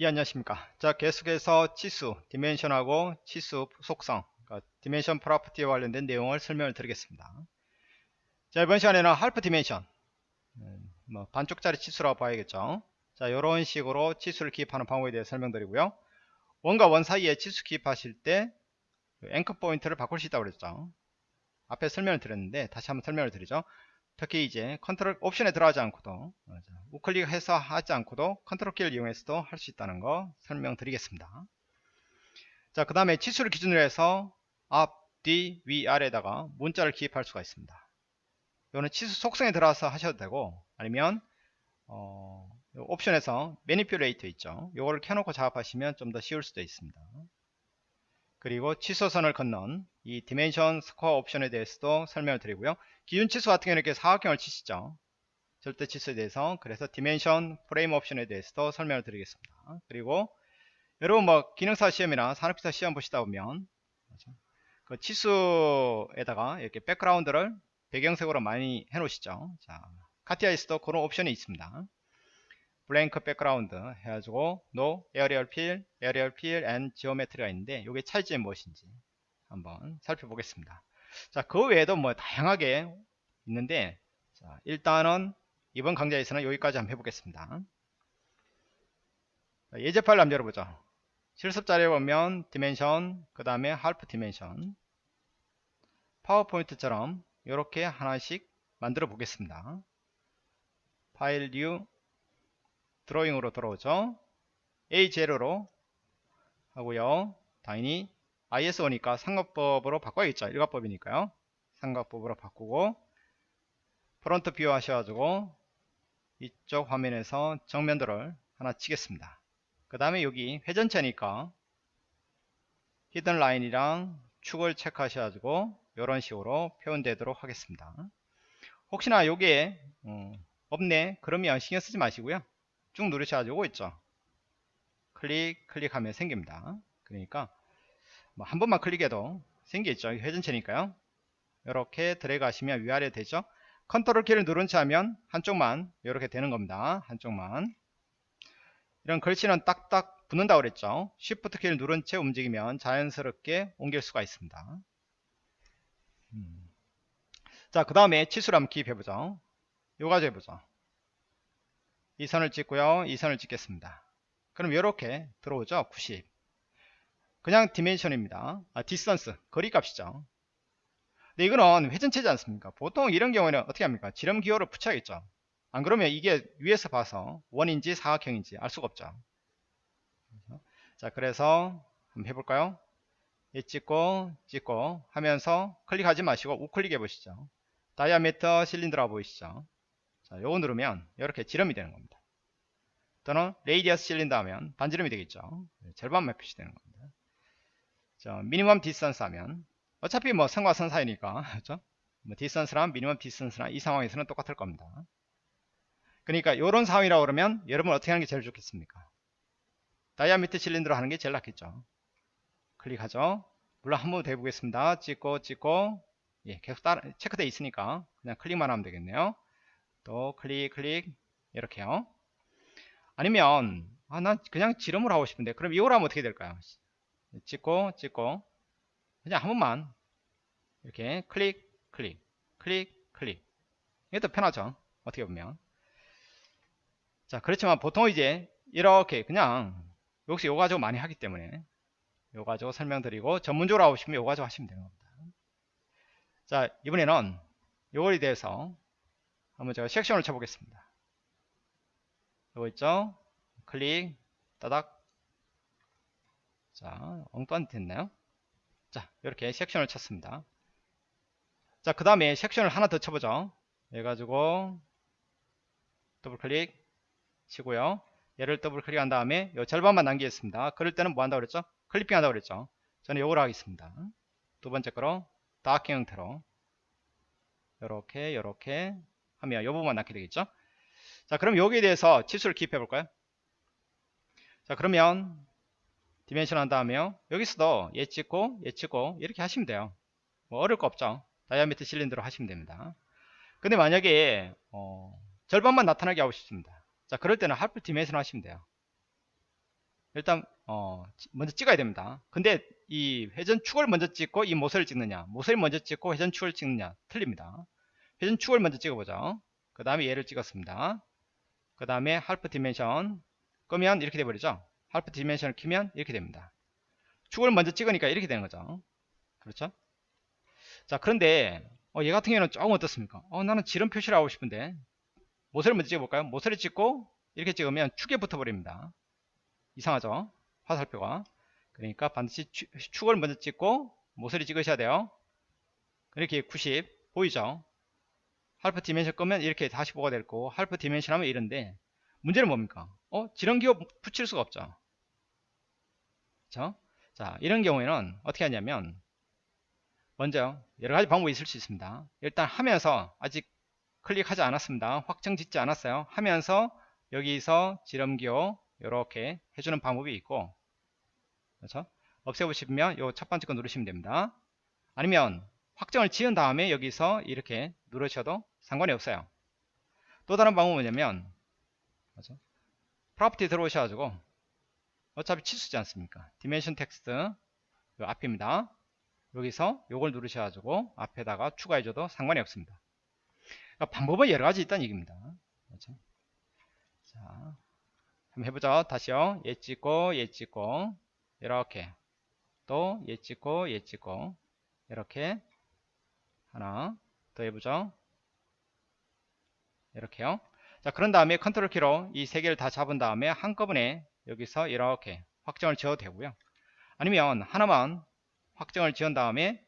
예 안녕하십니까. 자 계속해서 치수 dimension하고 치수 속성 그러니까 dimension property에 관련된 내용을 설명을 드리겠습니다. 자 이번 시간에는 half dimension 음, 뭐 반쪽짜리 치수라고 봐야겠죠. 자 이런 식으로 치수를 기입하는 방법에 대해 설명드리고요. 원과 원 사이에 치수 기입하실 때 anchor point를 바꿀 수 있다고 그랬죠. 앞에 설명을 드렸는데 다시 한번 설명을 드리죠 특히 이제 control option에 들어가지 않고도 우클릭해서 하지 않고도 컨트롤 키를 이용해서도 할 수 있다는 거 설명드리겠습니다. 자, 그 다음에 치수를 기준으로 해서 앞, 뒤, 위, 아래에다가 문자를 기입할 수가 있습니다. 이거는 치수 속성에 들어가서 하셔도 되고 아니면 어, 옵션에서 manipulator 있죠. 이거를 켜놓고 작업하시면 좀 더 쉬울 수도 있습니다. 그리고 취소선을 그은 이 dimension score 옵션에 대해서도 설명을 드리고요. 기준 치수 같은 경우는 이렇게 사각형을 치시죠. 절대 치수에 대해서 그래서 dimension frame 옵션에 대해서도 설명을 드리겠습니다. 그리고 여러분 뭐 기능사 시험이나 산업기사 시험 보시다 보면 그 치수에다가 이렇게 백그라운드를 배경색으로 많이 해 놓으시죠. 자, 카티아에서도 그런 옵션이 있습니다. blank background 해가지고 no area fill, area fill and geometry가 있는데 이게 차이점이 무엇인지 한번 살펴보겠습니다. 자, 그 외에도 뭐 다양하게 있는데 자, 일단은 이번 강좌에서는 여기까지 한번 해보겠습니다. 예제 파일 한번 열어보죠. 실습 자료에 보면 dimension, 그 다음에 half dimension 파워포인트처럼 이렇게 하나씩 만들어 보겠습니다. file new drawing으로 들어오죠 A0로 하고요 당연히 ISO니까 삼각법으로 바꿔야겠죠. 일각법이니까요. 삼각법으로 바꾸고 front view 하셔가지고 이쪽 화면에서 정면도를 하나 치겠습니다. 그 다음에 여기 회전체니까 hidden line이랑 축을 체크하셔가지고 이런 식으로 표현되도록 하겠습니다. 혹시나 여기에 음, 없네. 그러면 신경 쓰지 마시고요. 쭉 누르셔가지고 있죠. 클릭 클릭하면 생깁니다. 그러니까 뭐 한 번만 클릭해도 생기겠죠. 회전체니까요. 이렇게 드래그 하시면 위아래 되죠. 컨트롤 키를 누른 채 하면 한쪽만 이렇게 되는 겁니다. 한쪽만. 이런 글씨는 딱딱 붙는다고 그랬죠. 쉬프트 키를 누른 채 움직이면 자연스럽게 옮길 수가 있습니다. 음. 자 그 다음에 치수를 한번 기입해보죠. 요까지 해보죠. 이 선을 찍고요. 이 선을 찍겠습니다. 그럼 이렇게 들어오죠. 90 그냥 dimension입니다. 아 distance 거리값이죠. 근데 이거는 회전체지 않습니까? 보통 이런 경우에는 어떻게 합니까? 지름 기호를 붙여야겠죠. 안 그러면 이게 위에서 봐서 원인지 사각형인지 알 수가 없죠. 자 그래서 한번 해볼까요? 이 찍고 찍고 하면서 클릭하지 마시고 우클릭 해 보시죠. diameter cylinder라 보이시죠? 자, 요거 누르면 이렇게 지름이 되는 겁니다. 또는 radius cylinder 하면 반지름이 되겠죠. 네, 절반만 표시되는 겁니다. 자, minimum distance 하면 어차피 뭐 선과 선 사이니까 그렇죠? 뭐 distance랑 minimum distance랑 이 상황에서는 똑같을 겁니다. 그러니까 이런 상황이라고 그러면 여러분 어떻게 하는 게 제일 좋겠습니까? diameter cylinder로 하는 게 제일 낫겠죠. 클릭하죠. 물론 한 번 더 해보겠습니다. 찍고 찍고 예, 계속 따라 체크되어 있으니까 그냥 클릭만 하면 되겠네요. 또 클릭 클릭 이렇게요 아니면 아, 난 그냥 지름을 하고 싶은데 그럼 이걸 하면 어떻게 될까요 찍고 찍고 그냥 한 번만 이렇게 클릭 클릭 클릭 클릭 이게 더 편하죠 어떻게 보면 자 그렇지만 보통 이제 이렇게 그냥 역시 요 가지고 많이 하기 때문에 요 가지고 설명드리고 전문적으로 하고 싶으면 요 가지고 하시면 되는 겁니다 자 이번에는 요거에 대해서 한번 제가 섹션을 쳐보겠습니다. 이거 있죠? 클릭, 따닥. 자, 엉뚱한 됐나요? 자, 이렇게 섹션을 쳤습니다. 자, 그 다음에 섹션을 하나 더 쳐보죠. 해가지고, 더블 클릭 치고요. 얘를 더블 클릭한 다음에 이 절반만 남기겠습니다. 그럴 때는 뭐 한다고 그랬죠? clipping 한다고 그랬죠? 저는 요걸 하겠습니다. 두 번째 거로 다크 형태로 이렇게 이렇게 하면 이 부분만 남게 되겠죠 자 그럼 여기에 대해서 치수를 기입해 볼까요 자 그러면 dimension 한 다음에 여기서도 얘 찍고 얘 찍고 이렇게 하시면 돼요 뭐 어려울 거 없죠 diameter cylinder로 하시면 됩니다 근데 만약에 어, 절반만 나타나게 하고 싶습니다 자 그럴 때는 half dimension 하시면 돼요 일단 어, 먼저 찍어야 됩니다. 근데 이 회전축을 먼저 찍고 이 모서리를 찍느냐 모서리 먼저 찍고 회전축을 찍느냐 틀립니다. 회전축을 먼저 찍어보죠. 그 다음에 얘를 찍었습니다. 그 다음에 half dimension 끄면 이렇게 돼버리죠. half dimension을 키면 이렇게 됩니다. 축을 먼저 찍으니까 이렇게 되는 거죠. 그렇죠? 자 그런데 어, 얘 같은 경우는 조금 어떻습니까? 어, 나는 지름 표시를 하고 싶은데 모서리 먼저 찍어볼까요? 모서리 찍고 이렇게 찍으면 축에 붙어버립니다. 이상하죠? 화살표가. 그러니까 반드시 축, 을 먼저 찍고 모서리 찍으셔야 돼요. 이렇게 90 보이죠? half dimension 끄면 이렇게 45가 될 거고 half dimension 하면 이런데 문제는 뭡니까? 어? 지름 기호 붙일 수가 없죠. 그렇죠? 자 이런 경우에는 어떻게 하냐면 먼저 여러 가지 방법이 있을 수 있습니다. 일단 하면서 아직 클릭하지 않았습니다. 확정 짓지 않았어요. 하면서 여기서 지름기호 이렇게 해주는 방법이 있고 그렇죠? 없애보시면 요 첫 번째 거 누르시면 됩니다. 아니면 확정을 지은 다음에 여기서 이렇게 누르셔도 상관이 없어요. 또 다른 방법은 뭐냐면 그렇죠? property 들어오셔가지고 어차피 치수지 않습니까? dimension text 요 앞입니다. 여기서 요걸 누르셔가지고 앞에다가 추가해줘도 상관이 없습니다. 그러니까 방법은 여러 가지 있다는 얘기입니다. 그렇죠? 자, 한번 해보죠. 다시요. 얘 찍고, 얘 찍고, 이렇게. 또, 얘 찍고, 얘 찍고, 이렇게. 하나, 더 해보죠. 이렇게요. 자, 그런 다음에 컨트롤 키로 이 세 개를 다 잡은 다음에 한꺼번에 여기서 이렇게 확정을 지어도 되고요. 아니면 하나만 확정을 지은 다음에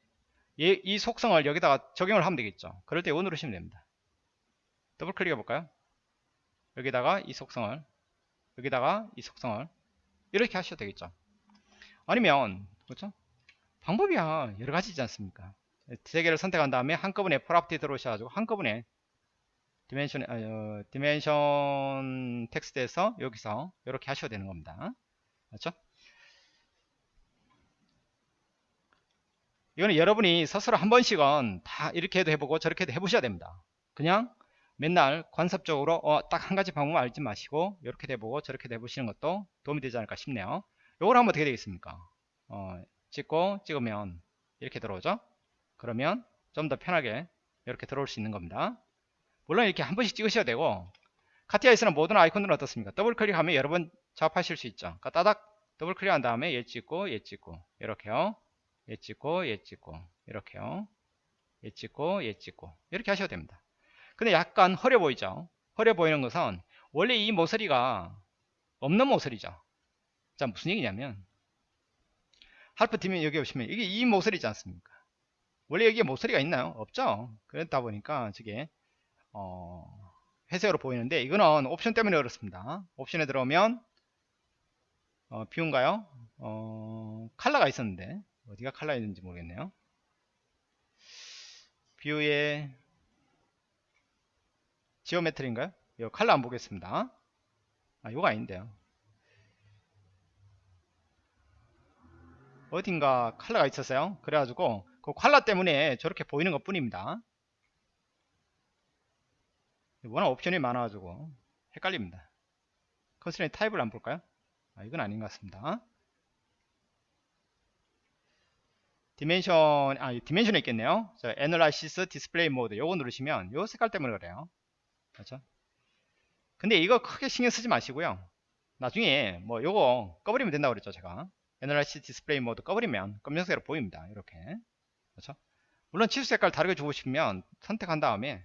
이 속성을 여기다가 적용을 하면 되겠죠. 그럴 때 이거 누르시면 됩니다. 더블 클릭해 볼까요? 여기다가 이 속성을 여기다가 이 속성을 이렇게 하셔도 되겠죠. 아니면 그렇죠? 방법이야 여러 가지지 않습니까? 세 개를 선택한 다음에 한꺼번에 property 들어오셔가지고 한꺼번에 dimension 어, dimension text에서 여기서 이렇게 하셔도 되는 겁니다. 그렇죠? 이거는 여러분이 스스로 한 번씩은 다 이렇게 해도 해보고 저렇게 해도 해보셔야 됩니다. 그냥 맨날 관습적으로 어, 딱 한 가지 방법 알지 마시고 이렇게 해보고 저렇게 해보시는 것도 도움이 되지 않을까 싶네요. 요걸 하면 어떻게 되겠습니까? 어, 찍고 찍으면 이렇게 들어오죠? 그러면 좀 더 편하게 이렇게 들어올 수 있는 겁니다. 물론 이렇게 한 번씩 찍으셔야 되고 카티아에서는 모든 아이콘들은 어떻습니까? 더블 클릭하면 여러 번 작업하실 수 있죠. 그러니까 따닥 더블 클릭한 다음에 얘 찍고 얘 찍고. 이렇게요. 얘 찍고 얘 찍고. 이렇게요. 얘 찍고 얘 찍고. 이렇게 하셔도 됩니다. 근데 약간 흐려 보이죠? 흐려 보이는 것은 원래 이 모서리가 없는 모서리죠. 자 무슨 얘기냐면 할프 팀면 여기 보시면 이게 이 모서리지 않습니까? 원래 여기에 모서리가 있나요? 없죠? 그렇다 보니까 저게 어, 회색으로 보이는데 이거는 옵션 때문에 그렇습니다. 옵션에 들어오면 어, 비운가요? 어, 칼라가 있었는데 어디가 칼라 있는지 모르겠네요. view의 geometry인가요? 이 칼라 안 보겠습니다. 아 이거 아닌데요. 어딘가 칼라가 있었어요. 그래가지고 그 칼라 때문에 저렇게 보이는 것 뿐입니다 워낙 옵션이 많아가지고 헷갈립니다. constraint type을 안 볼까요? 아 이건 아닌 것 같습니다. dimension 아 dimension이 있겠네요. 자, analysis display mode 요거 누르시면 요 색깔 때문에 그래요. 그렇죠? 근데 이거 크게 신경 쓰지 마시고요. 나중에 뭐 요거 꺼버리면 된다고 그랬죠 제가. analysis display mode 꺼버리면 검정색으로 보입니다 이렇게. 그렇죠? 물론 치수 색깔 다르게 주고 싶으면 선택한 다음에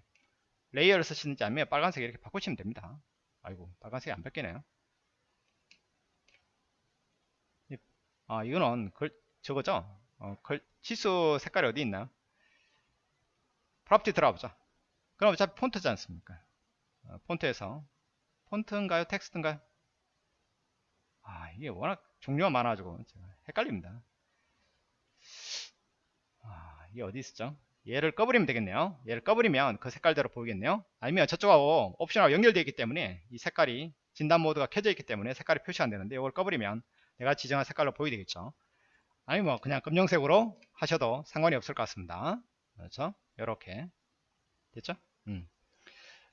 layer를 쓰시는지 아니면 빨간색 이렇게 바꾸시면 됩니다 아이고 빨간색이 안 바뀌네요 아 이거는 그, 저거죠 어, 치수 색깔이 어디 있나요? property 들어가보자. 그럼 어차피 폰트지 않습니까? 어, 폰트에서 폰트인가요? 텍스트인가요? 아 이게 워낙 종류가 많아가지고 헷갈립니다. 아 이게 어디 있었죠? 얘를 꺼버리면 되겠네요. 얘를 꺼버리면 그 색깔대로 보이겠네요. 아니면 저쪽하고 옵션하고 연결되어 있기 때문에 이 색깔이 진단 모드가 켜져 있기 때문에 색깔이 표시 안 되는데 이걸 꺼버리면 내가 지정한 색깔로 보이게 되겠죠. 아니 뭐 그냥 검정색으로 하셔도 상관이 없을 것 같습니다 그렇죠 이렇게 됐죠 음.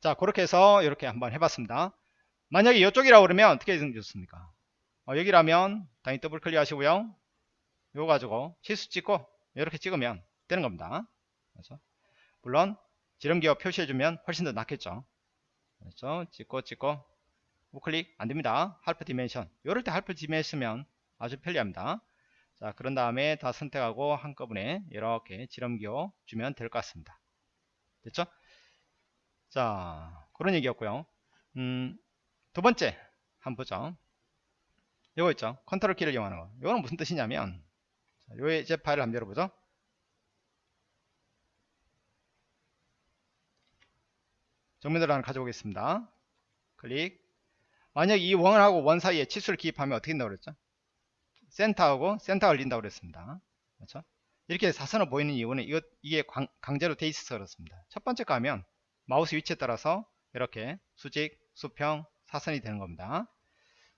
자 그렇게 해서 이렇게 한번 해봤습니다 만약에 이쪽이라고 그러면 어떻게 좋습니까 어, 여기라면 당연히 더블 클릭 하시고요 이거 가지고 치수 찍고 이렇게 찍으면 되는 겁니다 그렇죠? 물론 지름기어 표시해주면 훨씬 더 낫겠죠. 그렇죠? 찍고 찍고 우클릭 안됩니다. half dimension 이럴 때 half dimension면 아주 편리합니다. 자 그런 다음에 다 선택하고 한꺼번에 이렇게 지름 기호 주면 될 것 같습니다. 됐죠? 자 그런 얘기였고요. 음, 두 번째 한번 보죠 이거 있죠? 컨트롤 키를 이용하는 거. 이거는 무슨 뜻이냐면 예제 파일을 한번 열어보죠 정면으로 하나 가져오겠습니다. 클릭. 만약 이 원하고 원 사이에 치수를 기입하면 어떻게 된다고 그랬죠? 센터하고 센터가 걸린다고 그랬습니다. 그렇죠? 이렇게 사선으로 보이는 이유는 이것, 이게 강 제로 돼 있어서 그렇습니다. 첫 번째 가면 마우스 위치에 따라서 이렇게 수직 수평 사선이 되는 겁니다.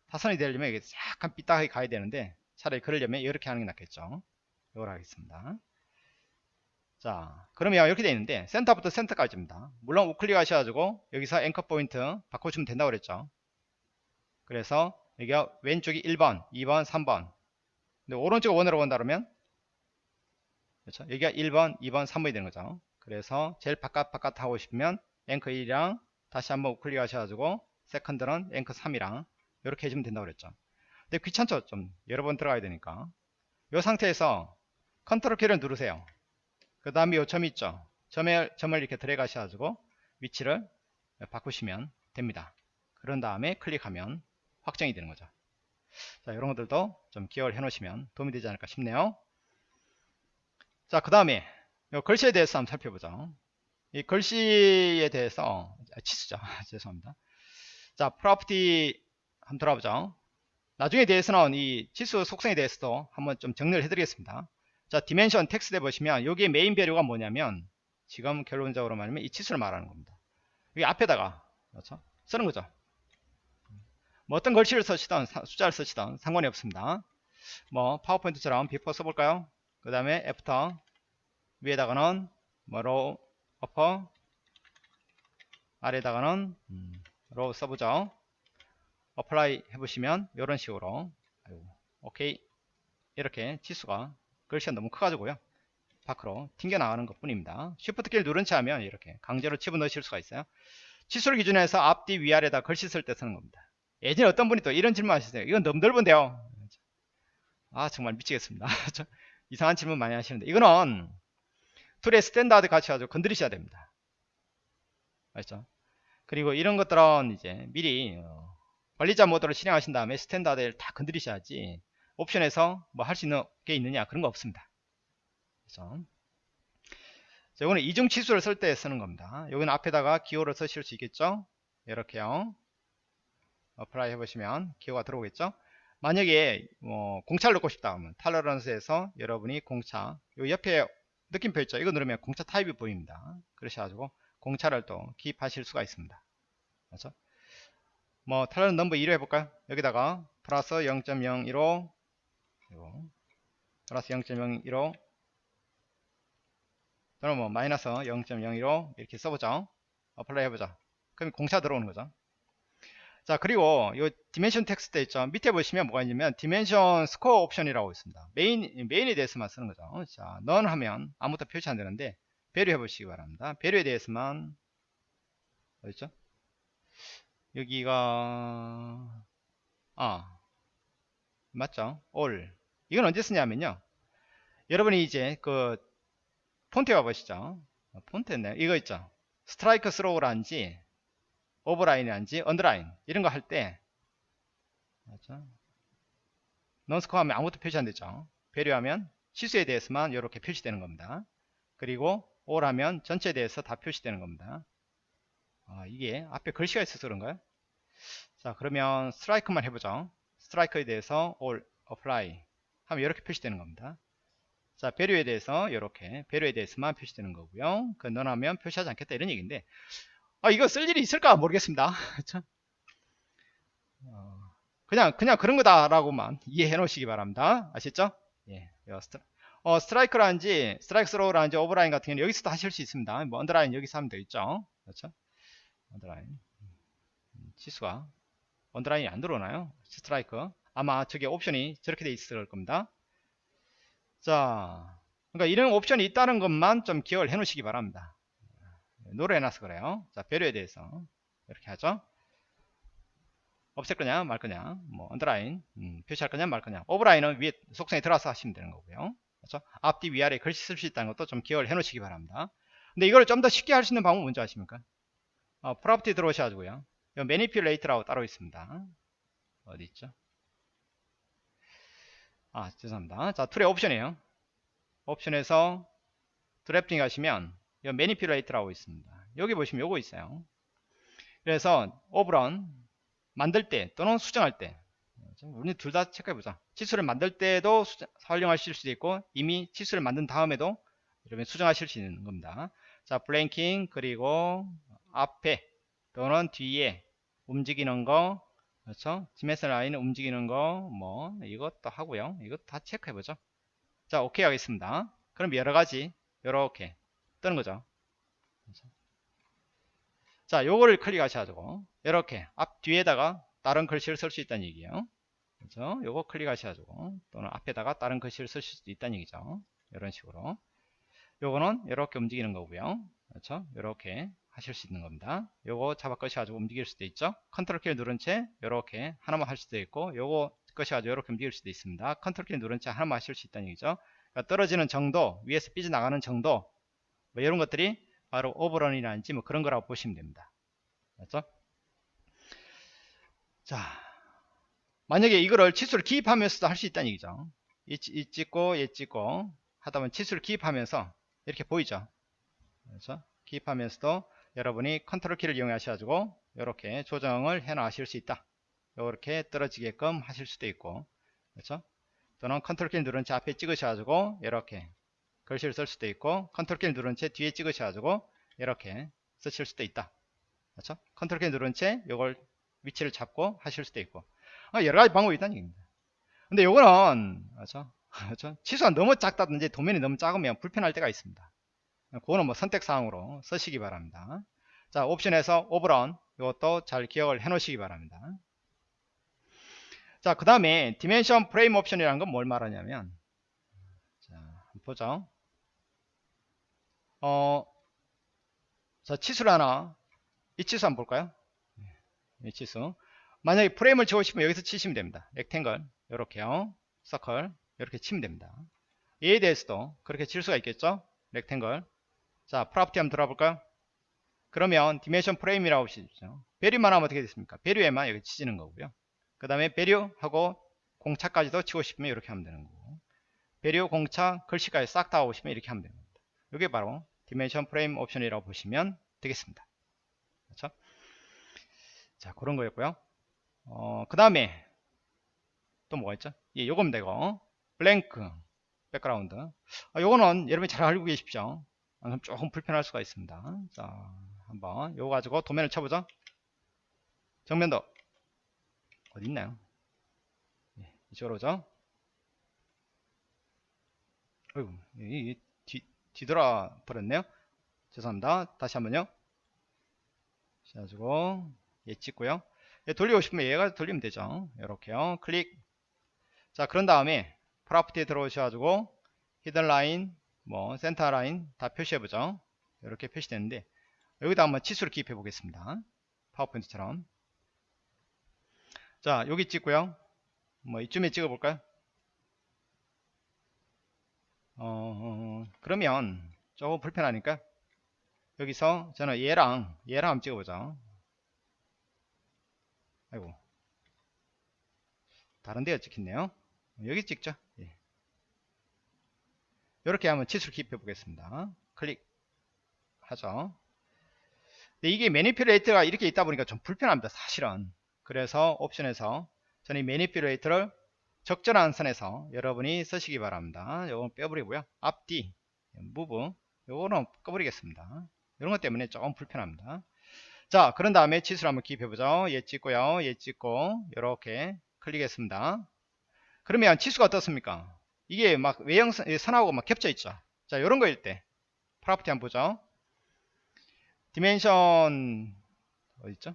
사선이 되려면 이게 약간 삐딱하게 가야 되는데 차라리 그러려면 이렇게 하는 게 낫겠죠. 이걸 하겠습니다 자 그러면 이렇게 되어 있는데 센터부터 센터까지입니다. 물론 우클릭 하셔가지고 여기서 anchor point 바꿔주면 된다고 그랬죠. 그래서 여기가 왼쪽이 1번 2번 3번. 근데 오른쪽 원으로 본다 그러면 그렇죠? 여기가 1번 2번 3번이 되는 거죠. 그래서 제일 바깥 바깥 하고 싶으면 앵커 1이랑 다시 한번 우클릭 하셔가지고 second는 anchor 3이랑 이렇게 해주면 된다고 그랬죠. 근데 귀찮죠? 좀 여러 번 들어가야 되니까. 이 상태에서 컨트롤 키를 누르세요 그 다음에 요 점이 있죠. 점을, 점을 이렇게 드래그 하셔가지고 위치를 바꾸시면 됩니다. 그런 다음에 클릭하면 확정이 되는 거죠. 자 이런 것들도 좀 기억을 해 놓으시면 도움이 되지 않을까 싶네요. 자 그 다음에 글씨에 대해서 한번 살펴보죠. 이 글씨에 대해서 아, 치수죠. 죄송합니다. 자 property 한번 돌아보죠. 나중에 대해서 는 이 치수 속성에 대해서도 한번 좀 정리를 해드리겠습니다 자 dimension text에 보시면 여기에 main value가 뭐냐면 지금 결론적으로 말하면 이 치수를 말하는 겁니다. 여기 앞에다가 그렇죠? 쓰는 거죠. 뭐 어떤 글씨를 쓰시던 숫자를 쓰시던 상관이 없습니다. 뭐 파워포인트처럼 before 써볼까요? 그 다음에 after 위에다가는 뭐로 upper 아래에다가는 음, lower 써보죠. apply 해보시면 이런 식으로. 오케이. 이렇게 치수가 글씨가 너무 커가지고요. 밖으로 튕겨나가는 것 뿐입니다. shift 키를 누른 채 하면 이렇게 강제로 집어넣으실 수가 있어요. 치수를 기준해서 앞뒤 위아래다 글씨 쓸 때 쓰는 겁니다. 예전에 어떤 분이 또 이런 질문 하시세요 이건 너무 넓은데요. 아 정말 미치겠습니다. 이상한 질문 많이 하시는데. 이거는 tool의 standard 같이 가지고 건드리셔야 됩니다. 맞죠? 그리고 이런 것들은 이제 미리 어, 관리자 모드를 실행하신 다음에 standard를 다 건드리셔야지 옵션에서 뭐 할 수 있는 게 있느냐 그런 거 없습니다. 그래서 자, 이거는 이중 치수를 쓸 때 쓰는 겁니다. 여기는 앞에다가 기호를 쓰실 수 있겠죠? 이렇게요. apply 해보시면 기호가 들어오겠죠? 만약에 뭐 공차를 넣고 싶다 하면 tolerance에서 여러분이 공차 요 옆에 느낌표 있죠? 이거 누르면 공차 타입이 보입니다. 그러셔가지고 공차를 또 기입하실 수가 있습니다. 그렇죠 뭐 tolerance 넘버 2로 해볼까요? 여기다가 플러스 0.015 그리고 플러스 0.015 또는 뭐 마이너스 0.015 이렇게 써보죠. apply 해보자. 그럼 공차 들어오는 거죠. 자 그리고 이 dimension text 있죠. 밑에 보시면 뭐가 있냐면 dimension score option이라고 있습니다. main main에 대해서만 쓰는 거죠. 자 none 하면 아무것도 표시 안 되는데 value 해 보시기 바랍니다. value에 대해서만 어딨죠? 여기가 아 맞죠? all 이건 언제 쓰냐면요. 여러분이 이제 그 폰트 가보시죠. 폰트였네요? 이거 있죠. strikethrough란지 overline이란지 underline 이런 거 할때 넌스코 하면 아무것도 표시 안 되죠. 배려하면 시수에 대해서만 이렇게 표시되는 겁니다. 그리고 올 하면 전체에 대해서 다 표시되는 겁니다. 아, 이게 앞에 글씨가 있어서 그런가요? 자 그러면 스트라이크만 해보죠. 스트라이크에 대해서 all apply 하면 이렇게 표시되는 겁니다. 자 배류에 대해서 이렇게 배류에 대해서만 표시되는 거고요. 그 너하면 표시하지 않겠다 이런 얘기인데 아 이거 쓸 일이 있을까 모르겠습니다. 어, 그냥 그냥 그런 거다라고만 이해해 놓으시기 바랍니다. 아시죠? 예, stri, 어, strike라는지 strikethrough라는지 overline 같은 경우는 여기서도 하실 수 있습니다. 뭐 underline 여기서 하면 되겠죠? 그렇죠? underline. 음, 치수가 underline이 안 들어오나요? 스트라이크 아마 저게 옵션이 저렇게 돼 있을 겁니다. 자 그러니까 이런 옵션이 있다는 것만 좀 기억을 해 놓으시기 바랍니다. none 해놔서 그래요. 자 value에 대해서 이렇게 하죠. 없앨 거냐 말 거냐 뭐 underline 음, 표시할 거냐 말 거냐. overline은 위에 속성에 들어와서 하시면 되는 거고요. 그렇죠? 앞뒤 위아래 글씨 쓸 수 있다는 것도 좀 기억을 해 놓으시기 바랍니다. 근데 이걸 좀 더 쉽게 할 수 있는 방법은 뭔지 아십니까? 어, property 들어오셔가지고요. manipulate라고 따로 있습니다. 어디 있죠 아 죄송합니다. 자 tool의 옵션이에요. 옵션에서 drafting 하시면 이 manipulate라고 있습니다. 여기 보시면 요거 있어요. 그래서 overrun 만들 때 또는 수정할 때 우리 둘 다 체크해보자. 치수를 만들 때도 수정, 활용하실 수도 있고 이미 치수를 만든 다음에도 이러면 수정하실 수 있는 겁니다. 자 blanking 그리고 앞에 또는 뒤에 움직이는 거 그렇죠? dimension line 움직이는 거 뭐 이것도 하고요. 이것도 다 체크해 보죠. 자 오케이 하겠습니다. 그럼 여러 가지 이렇게 뜨는 거죠. 그렇죠? 자 요거를 클릭하셔가지고 이렇게 앞 뒤에다가 다른 글씨를 쓸 수 있다는 얘기예요. 그렇죠? 요거 클릭하셔가지고 또는 앞에다가 다른 글씨를 쓸 수도 있다는 얘기죠. 이런 식으로. 요거는 이렇게 움직이는 거고요. 그렇죠? 이렇게 하실 수 있는 겁니다 요거 잡아 꺼셔가지고 움직일 수도 있죠 컨트롤 키를 누른 채 이렇게 하나만 할 수도 있고 요거 꺼셔가지고 이렇게 움직일 수도 있습니다 컨트롤 키를 누른 채 하나만 하실 수 있다는 얘기죠 그러니까 떨어지는 정도 위에서 삐져나가는 정도 뭐 이런 것들이 바로 오버런이라든지 뭐 그런 거라고 보시면 됩니다. 맞죠? 자, 만약에 이거를 치수를 기입하면서도 할 수 있다는 얘기죠. 이, 이 찍고 얘 찍고 하다 보면 치수를 기입하면서 이렇게 보이죠. 그렇죠? 기입하면서도 여러분이 컨트롤 키를 이용하셔가지고 이렇게 조정을 해 나가실 수 있다. 이렇게 떨어지게끔 하실 수도 있고 그렇죠? 또는 컨트롤 키를 누른 채 앞에 찍으셔가지고 이렇게 글씨를 쓸 수도 있고 컨트롤 키를 누른 채 뒤에 찍으셔가지고 이렇게 쓰실 수도 있다 그렇죠? 컨트롤 키 누른 채 이걸 위치를 잡고 하실 수도 있고 아, 여러가지 방법이 있다는 얘기입니다 근데 요거는 그렇죠? 그렇죠? 치수가 너무 작다든지 도면이 너무 작으면 불편할 때가 있습니다 그거는 뭐 선택사항으로 쓰시기 바랍니다 자 옵션에서 overrun 이것도 잘 기억을 해 놓으시기 바랍니다 자 그 다음에 dimension frame option이라는 건 뭘 말하냐면 자 보죠 어, 자, 치수를 하나, 이 치수 한번 볼까요? 이 치수. 만약에 프레임을 치고 싶으면 여기서 치시면 됩니다. rectangle, 요렇게요. 서클, 이렇게 치면 됩니다. 얘에 대해서도 그렇게 칠 수가 있겠죠? rectangle. 자, property 한번 들어볼까요? 그러면 dimension frame이라고 하시죠. value만 하면 어떻게 됐습니까? value에만 여기 치지는 거고요. 그 다음에 value하고 공차까지도 치고 싶으면 이렇게 하면 되는 거고. value, 공차, 글씨까지 싹 다 하고 싶으면 이렇게 하면 됩니다. 이게 바로 dimension frame option이라고 보시면 되겠습니다. 그렇죠? 자, 그런 거였고요. 어, 그 다음에 또 뭐가 있죠? 예, 요거면 되고 blank background. 아, 요거는 여러분이 잘 알고 계십시오. 아, 조금 불편할 수가 있습니다. 자, 한번 요거 가지고 도면을 쳐보죠. 정면도 어디 있나요? 예, 이쪽으로 오죠. 어이구, 이, 이 뒤돌아 버렸네요 죄송합니다 다시 한번요 그래가지고 얘 찍고요 얘 돌리고 싶으면 얘가 돌리면 되죠 이렇게요 클릭 자 그런 다음에 property에 들어오셔가지고 hidden line 뭐 센터 라인 다 표시해보죠. 이렇게 표시되는데 여기다 한번 치수를 기입해 보겠습니다. 파워포인트처럼. 자 여기 찍고요. 뭐 이쯤에 찍어 볼까요? 어, 그러면 조금 불편하니까 여기서 저는 얘랑 얘랑 한번 찍어보자 아이고. 다른 데가 찍혔네요. 여기 찍죠? 예. 이렇게 하면 치수를 기입해 보겠습니다 클릭 하죠 근데 이게 매니플레이트가 이렇게 있다 보니까 좀 불편합니다 사실은 그래서 옵션에서 저는 이 매니플레이트를 적절한 선에서 여러분이 쓰시기 바랍니다. 요건 빼버리고요. 앞뒤, 무브, 요거는 꺼버리겠습니다. 이런 것 때문에 조금 불편합니다. 자, 그런 다음에 치수를 한번 기입해보죠. 얘 찍고요. 얘 찍고, 이렇게 클릭했습니다. 그러면 치수가 어떻습니까? 이게 막 외형 선하고 막 겹쳐 있죠. 자, 이런 거일 때, property 한번 보죠. dimension, 어딨죠?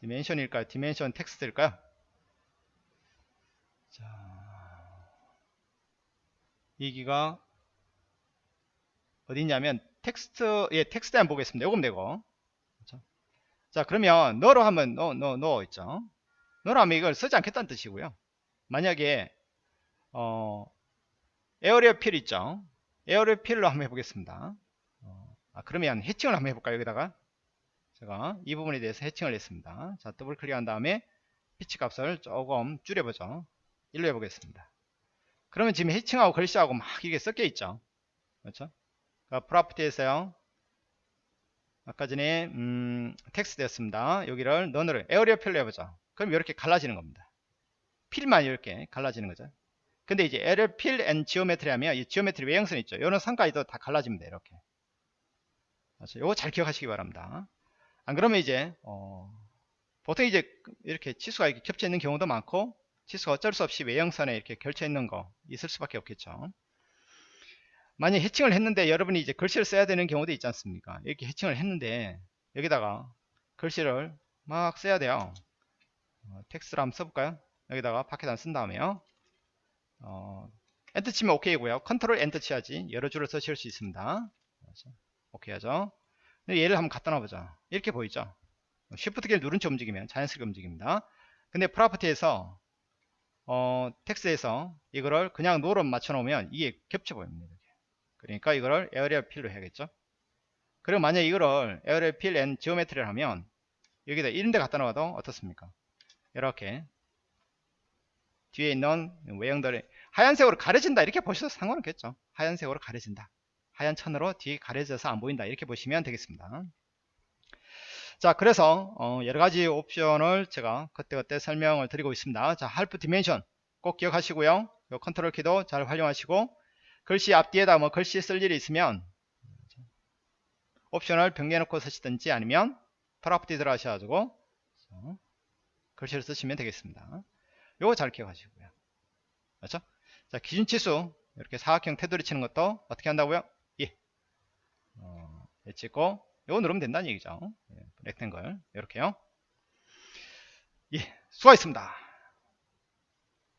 dimension일까요? dimension text일까요? 자, 여기가 어디냐면 텍스트 예 텍스트 한번 보겠습니다. 요거면 되고 그렇죠? 자 그러면 none로 하면 none none none 있죠. none로 하면 이걸 쓰지 않겠다는 뜻이고요. 만약에 어 area fill 있죠. area fill로 한번 해보겠습니다. 어, 아, 그러면 해칭을 한번 해볼까요? 여기다가 제가 이 부분에 대해서 해칭을 했습니다. 자 더블 클릭한 다음에 피치 값을 조금 줄여보죠. 1로 해보겠습니다. 그러면 지금 해칭하고 글씨하고 막 이게 섞여 있죠. 그렇죠? 그러니까 property에서요. 아까 전에 음, 텍스트였습니다. 여기를 none을 area fill로 해보죠. 그럼 이렇게 갈라지는 겁니다. fill만 이렇게 갈라지는 거죠. 근데 이제 area fill and geometry 하면 이 geometry 외형선 있죠. 이런 선까지도 다 갈라집니다. 이렇게. 그렇죠? 요거 잘 기억하시기 바랍니다. 안 그러면 이제 어, 보통 이제 이렇게 치수가 이렇게 겹쳐 있는 경우도 많고 치수가 어쩔 수 없이 외형선에 이렇게 걸쳐 있는 거 있을 수밖에 없겠죠. 만약 해칭을 했는데 여러분이 이제 글씨를 써야 되는 경우도 있지 않습니까? 이렇게 해칭을 했는데 여기다가 글씨를 막 써야 돼요. 어, 텍스트를 한번 써볼까요? 여기다가 파켓 안 쓴 다음에요. 어, 엔터 치면 오케이고요. 컨트롤 엔터 치야지 여러 줄을 쓰실 수 있습니다. 오케이 하죠. 얘를 한번 갖다 놔보자. 이렇게 보이죠? 쉬프트 키를 누른 채 움직이면 자연스럽게 움직입니다. 근데 property에서 어, 텍스트에서 이거를 그냥 none으로 맞춰 놓으면 이게 겹쳐 보입니다. 그러니까 이거를 area fill로 해야겠죠. 그리고 만약 이거를 area fill and geometry를 하면 여기다 이런 데 갖다 놔도 어떻습니까? 이렇게 뒤에 있는 외형들이 하얀색으로 가려진다. 이렇게 보셔도 상관없겠죠. 하얀색으로 가려진다. 하얀 천으로 뒤에 가려져서 안 보인다. 이렇게 보시면 되겠습니다. 자 그래서 어, 여러가지 옵션을 제가 그때그때 설명을 드리고 있습니다. 자 half dimension 꼭 기억하시고요. 요 컨트롤 키도 잘 활용하시고 글씨 앞뒤에다 뭐 글씨 쓸 일이 있으면 옵션을 변경해 놓고 쓰시든지 아니면 property 들어가셔가지고 글씨를 쓰시면 되겠습니다. 요거 잘 기억하시고요. 그렇죠 자 기준치수. 이렇게 사각형 테두리 치는 것도 어떻게 한다고요? 예. 어, 예 찍고 요거 누르면 된다는 얘기죠. 예, rectangle 이렇게요. 예 수고하셨습니다